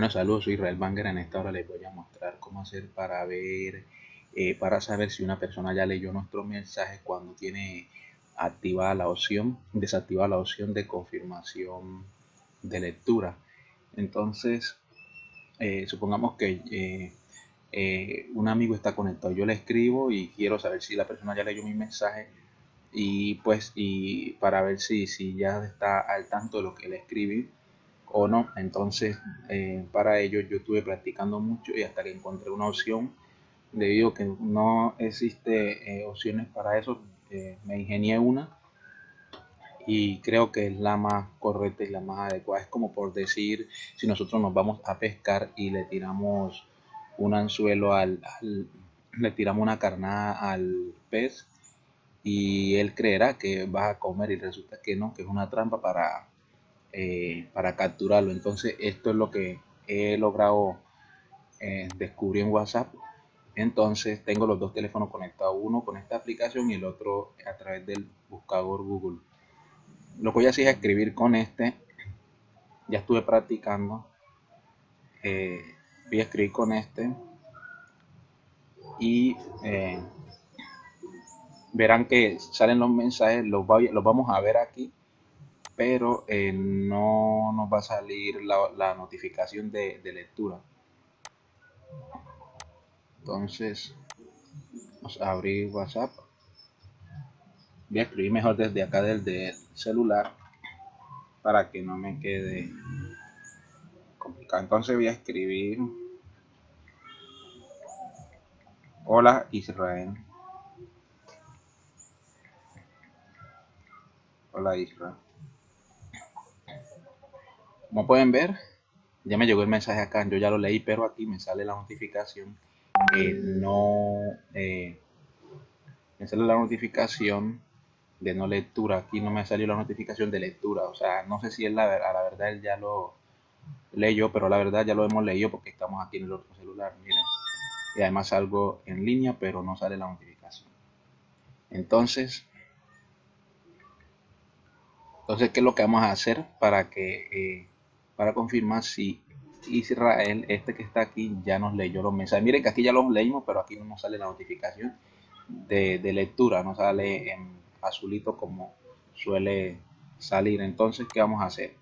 Bueno, saludos, soy Israel Banger. En esta hora les voy a mostrar cómo hacer para ver, eh, para saber si una persona ya leyó nuestro mensaje cuando tiene activada la opción, desactivada la opción de confirmación de lectura. Entonces, eh, supongamos que eh, un amigo está conectado, yo le escribo y quiero saber si la persona ya leyó mi mensaje y pues y para ver si, si ya está al tanto de lo que le escribí o no. Entonces, eh, para ello yo estuve practicando mucho y hasta que encontré una opción, debido a que no existe eh, opciones para eso, eh, me ingenié una y creo que es la más correcta y la más adecuada. Es como por decir, si nosotros nos vamos a pescar y le tiramos un anzuelo al, le tiramos una carnada al pez y él creerá que va a comer y resulta que no, que es una trampa para eh, para capturarlo. Entonces esto es lo que he logrado eh, descubrir en WhatsApp. Entonces tengo los dos teléfonos conectados, uno con esta aplicación y el otro a través del buscador Google. Lo que voy a hacer es escribir con este. Ya estuve practicando. Eh, voy a escribir con este. Y verán que salen los mensajes, los, los vamos a ver aquí pero eh, no nos va a salir la, notificación de, lectura. Entonces, vamos a abrir WhatsApp. Voy a escribir mejor desde acá del celular para que no me quede complicado. Entonces voy a escribir Hola Israel. Hola Israel. Como pueden ver, ya me llegó el mensaje acá, yo ya lo leí, pero aquí me sale la notificación no, eh, me sale la notificación de no lectura, aquí no me salió la notificación de lectura, o sea, no sé si es la, a la verdad él ya lo leyó, pero la verdad ya lo hemos leído porque estamos aquí en el otro celular, miren, y además salgo en línea, pero no sale la notificación. Entonces, entonces, ¿qué es lo que vamos a hacer para que eh, para confirmar si Israel, este que está aquí, ya nos leyó los mensajes. Miren que aquí ya los leímos, pero aquí no nos sale la notificación de, lectura, no sale en azulito como suele salir. Entonces, ¿qué vamos a hacer?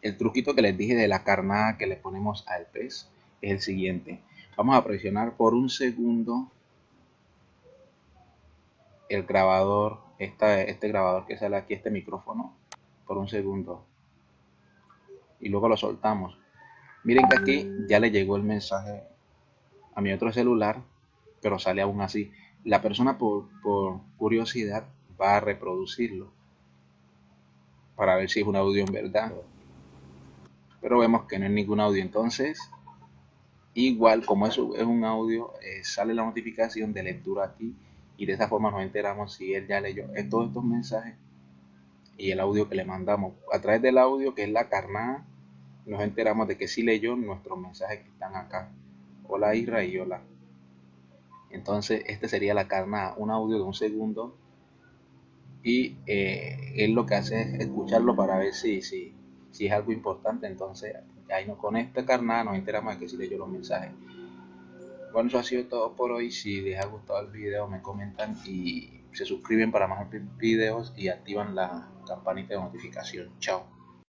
El truquito que les dije de la carnada que le ponemos al pez es el siguiente. Vamos a presionar por un segundo el grabador, este grabador que sale aquí, este micrófono, por un segundo y luego lo soltamos. Miren que aquí ya le llegó el mensaje a mi otro celular, pero sale aún así. La persona por, curiosidad va a reproducirlo para ver si es un audio en verdad. Pero vemos que no es ningún audio. Entonces, igual como eso es un audio, eh, sale la notificación de lectura aquí y de esa forma nos enteramos si él ya leyó todos estos mensajes y el audio que le mandamos. A través del audio que es la carnada nos enteramos de que sí leyó nuestros mensajes que están acá. Hola Isra y hola. Entonces, este sería la carnada, un audio de un segundo. Y eh, él lo que hace es escucharlo para ver si, si, si es algo importante. Entonces, ahí no, con esta carnada nos enteramos de que sí leyó los mensajes. Bueno, eso ha sido todo por hoy. Si les ha gustado el video, me comentan y se suscriben para más videos y activan la campanita de notificación. Chao.